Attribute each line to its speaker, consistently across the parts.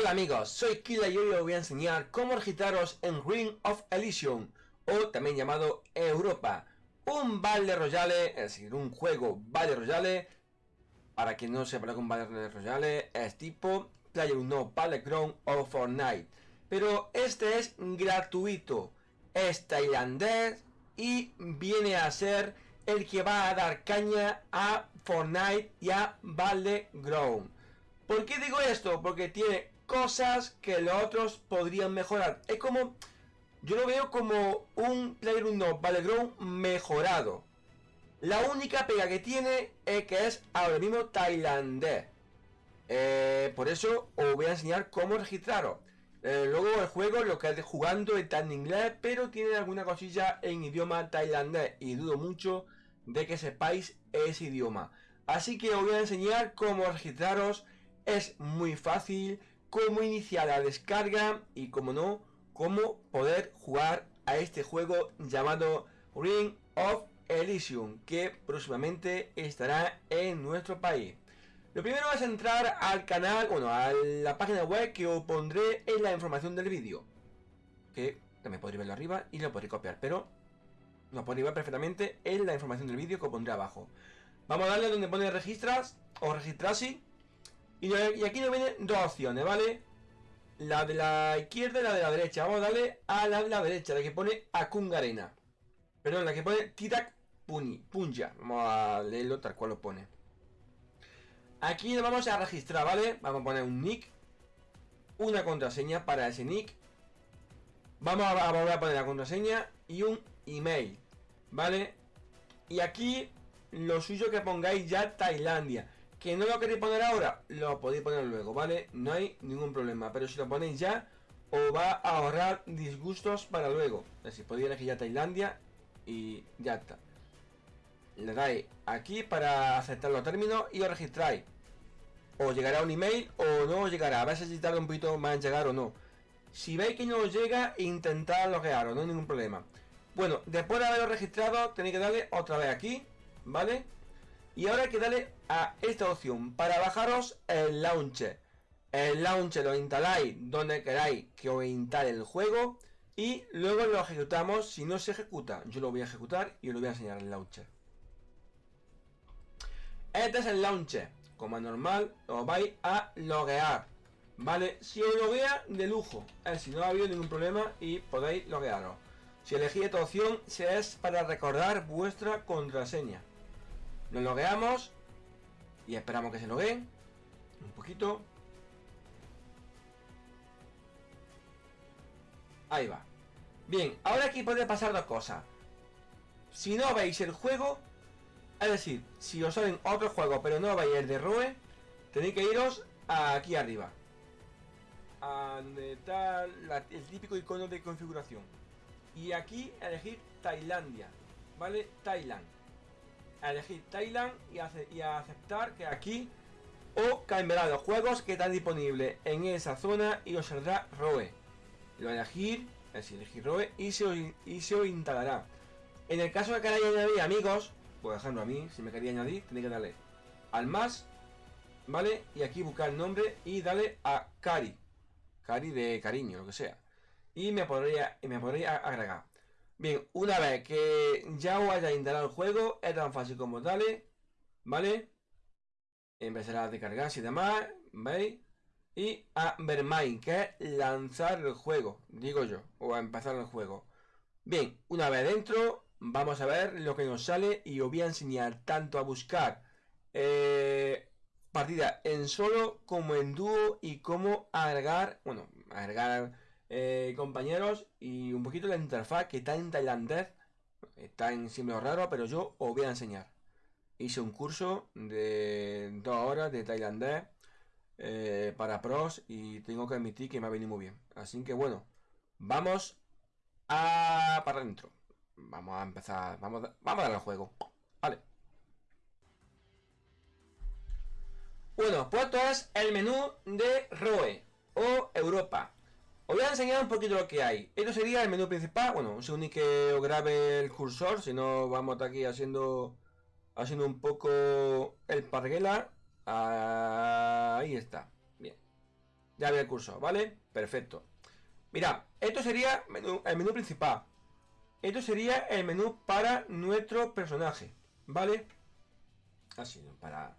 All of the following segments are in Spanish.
Speaker 1: Hola amigos, soy Killa y hoy os voy a enseñar cómo registraros en Ring of Elysium, o también llamado Europa, un Battle Royale, es decir, un juego Battle Royale, para quien no sepa lo que un Battle Royale, es tipo PlayerUnknown Battleground o Fortnite, pero este es gratuito, es tailandés y viene a ser el que va a dar caña a Fortnite y a Battleground. ¿Por qué digo esto? Porque tiene cosas que los otros podrían mejorar. Es como... Yo lo veo como un PlayerUnknown Battleground mejorado. La única pega que tiene es que es ahora mismo tailandés. Eh, por eso os voy a enseñar cómo registraros. Eh, luego el juego lo que es jugando está en inglés, pero tiene alguna cosilla en idioma tailandés. Y dudo mucho de que sepáis ese idioma. Así que os voy a enseñar cómo registraros es muy fácil cómo iniciar la descarga y como no, cómo poder jugar a este juego llamado Ring of Elysium que próximamente estará en nuestro país. Lo primero es entrar al canal, bueno, a la página web que os pondré en la información del vídeo. Que también podréis verlo arriba y lo podréis copiar, pero lo podréis ver perfectamente en la información del vídeo que os pondré abajo. Vamos a darle donde pone registras o registrarse y, aquí nos vienen dos opciones, ¿vale? La de la izquierda y la de la derecha. Vamos a darle a la de la derecha, la que pone Akungarena. Perdón, la que pone Titak Puni, Punja. Vamos a leerlo tal cual lo pone. Aquí nos vamos a registrar, ¿vale? Vamos a poner un nick. Una contraseña para ese nick. Vamos a volver a poner la contraseña y un email, ¿vale? Y aquí lo suyo que pongáis ya Tailandia. ¿Que no lo queréis poner ahora? Lo podéis poner luego, ¿vale? No hay ningún problema. Pero si lo ponéis ya, os va a ahorrar disgustos para luego. Decir, podéis elegir ya Tailandia y ya está. Le dais aquí para aceptar los términos y os registráis. Os llegará un email o no os llegará. A veces si tarda un poquito más en llegar o no. Si veis que no os llega, intentad loguearos, no hay ningún problema. Bueno, después de haberos registrado, tenéis que darle otra vez aquí, ¿vale? Y ahora hay que darle a esta opción para bajaros el launcher. El launcher lo instaláis donde queráis que os instale el juego y luego lo ejecutamos si no se ejecuta. Yo lo voy a ejecutar y os lo voy a enseñar el launcher. Este es el launcher. Como es normal, os vais a loguear. ¿Vale? Si os loguea, de lujo. Es si no ha habido ningún problema y podéis loguearos. Si elegís esta opción, se es para recordar vuestra contraseña. Nos logueamos y esperamos que se logueen un poquito. Ahí va. Bien, ahora aquí puede pasar dos cosas. Si no veis el juego, es decir, si os salen otros juegos pero no veis el de Roe, tenéis que iros aquí arriba. A donde está el típico icono de configuración. Y aquí elegir Tailandia. ¿Vale? Thailand a elegir Thailand y a, aceptar que aquí o cambiará los juegos que están disponibles en esa zona y os saldrá ROE. Lo elegir, es elegir ROE y se, os, y se instalará. En el caso de que queráis añadir amigos, por ejemplo a mí, si me quería añadir, tenéis que darle al más, ¿vale? Y aquí buscar el nombre y darle a Cari. Cari de cariño, lo que sea. Y me podría, y me podría agregar. Bien, una vez que ya os haya instalado el juego, es tan fácil como darle, ¿vale? Empezará a descargarse y demás, ¿veis? Y a Vermine, que es lanzar el juego, digo yo, o a empezar el juego. Bien, una vez dentro, vamos a ver lo que nos sale y os voy a enseñar tanto a buscar eh, partida en solo como en dúo y cómo agregar, bueno, agregar eh, compañeros, y un poquito la interfaz que está en tailandés, está en símbolo raro, pero yo os voy a enseñar. Hice un curso de dos horas de tailandés eh, para pros y tengo que admitir que me ha venido muy bien. Así que bueno, vamos a para adentro. Vamos a empezar, vamos, vamos a dar el juego. Vale. Bueno, pues esto es el menú de ROE o Europa. Os voy a enseñar un poquito lo que hay. Esto sería el menú principal. Bueno, según que os grabe el cursor, si no vamos aquí haciendo haciendo un poco el parguela. Ahí está. Bien. Ya ve el curso, ¿vale? Perfecto. Mira, esto sería el menú principal. Esto sería el menú para nuestro personaje, ¿vale? Así, para,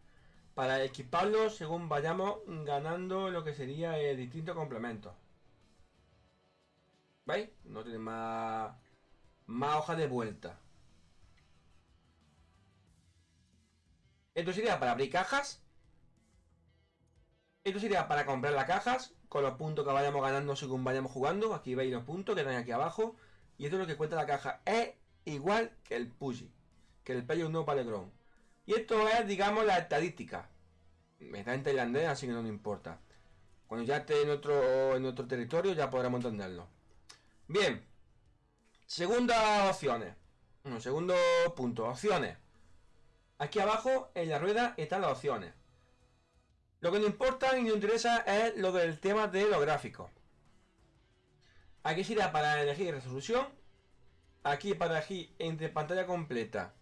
Speaker 1: para equiparlo según vayamos ganando lo que sería el distinto complemento. ¿Veis? No tiene más, más hoja de vuelta. Esto sería para abrir cajas. Esto sería para comprar las cajas con los puntos que vayamos ganando según vayamos jugando. Aquí veis los puntos que están aquí abajo. Y esto es lo que cuenta la caja. Es igual que el Pussy. Que el Payo no Ground. Y esto es, digamos, la estadística. Está en tailandés, así que no nos importa. Cuando ya esté en otro, en otro territorio ya podremos entenderlo. Bien. Segunda opciones. segundo punto. Opciones. Aquí abajo, en la rueda, están las opciones. Lo que nos importa y nos interesa es lo del tema de los gráficos. Aquí sería para elegir resolución. Aquí para elegir entre pantalla completa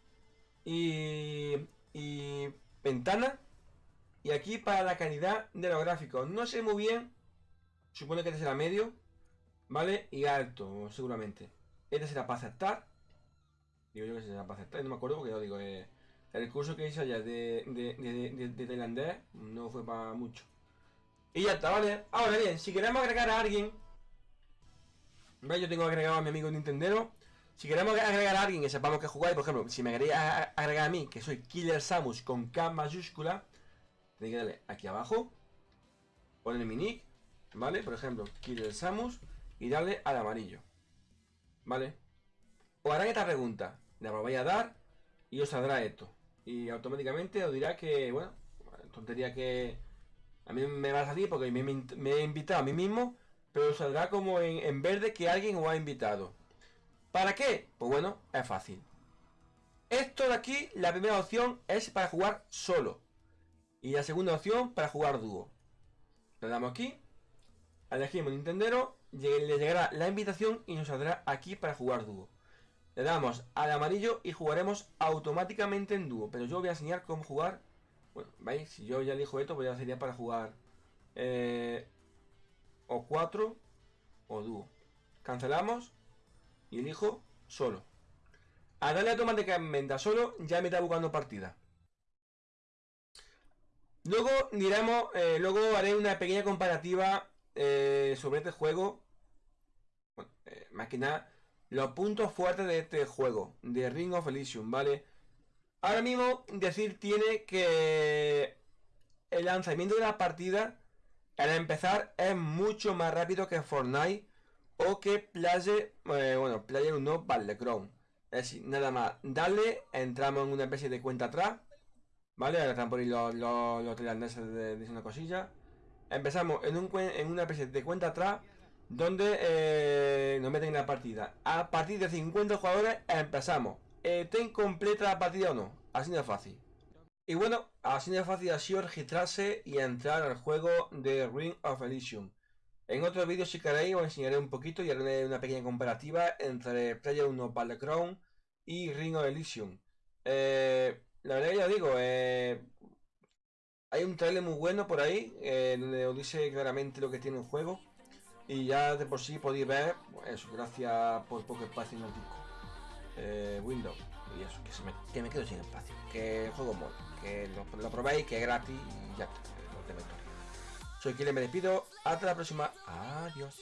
Speaker 1: y, y ventana. Y aquí para la calidad de los gráficos. No sé muy bien. Supone que este será medio. ¿Vale? Y alto, seguramente. Este será para aceptar. Digo yo que será para aceptar. No me acuerdo porque lo digo. Eh, el curso que hice allá de, de, tailandés no fue para mucho. Y ya está, ¿vale? Ahora bien, si queremos agregar a alguien... ¿Veis? Yo tengo agregado a mi amigo Nintendero. Si queremos agregar a alguien que sepamos que jugáis, por ejemplo, si me queréis agregar a mí, que soy Killer Samus con K mayúscula, tenéis que darle aquí abajo, poner mi nick, ¿vale? Por ejemplo, Killer Samus, y darle al amarillo, ¿vale? Os harán esta pregunta, la vais a dar y os saldrá esto y automáticamente os dirá que, bueno, tontería que a mí me va a salir porque me, he invitado a mí mismo, pero saldrá como en, verde que alguien os ha invitado. ¿Para qué? Pues bueno, es fácil. Esto de aquí, la primera opción es para jugar solo. Y la segunda opción para jugar dúo. Le damos aquí. Elegimos Nintendero. Le llegará la invitación y nos saldrá aquí para jugar dúo. Le damos al amarillo y jugaremos automáticamente en dúo. Pero yo voy a enseñar cómo jugar. Bueno, ¿veis? Si yo ya elijo esto, pues ya sería para jugar eh, o 4 o dúo. Cancelamos y elijo solo. A darle automáticamente a solo, ya me está buscando partida. Luego diremos, eh, luego haré una pequeña comparativa eh, sobre este juego. Bueno, nada los puntos fuertes de este juego, de Ring of Elysium, ¿vale? Ahora mismo decir tiene que el lanzamiento de la partida al empezar es mucho más rápido que Fortnite o que Player, eh, bueno, Player 1 Battleground. Es decir, nada más, dale, entramos en una especie de cuenta atrás, ¿vale? Ahora están por ahí los, los, los de, una cosilla. Empezamos en, un, en una especie de cuenta atrás donde eh, nos meten en la partida. A partir de 50 jugadores empezamos. ¿Estén completa la partida o no? Así de fácil. Y bueno, así de fácil ha sido registrarse y entrar al juego de Ring of Elysium. En otro vídeo si queréis os enseñaré un poquito y haré una pequeña comparativa entre Player 1 Battleground y Ring of Elysium. Eh, la verdad ya digo, eh, hay un trailer muy bueno por ahí, donde os dice claramente lo que tiene el juego. Y ya de por sí podéis ver, eso, gracias por poco espacio en el disco. Eh, Windows. Y eso, que, me, que me quedo sin espacio. Que juego mola. Que lo, probéis, que es gratis y ya está. Soy quien me despido. Hasta la próxima. Adiós.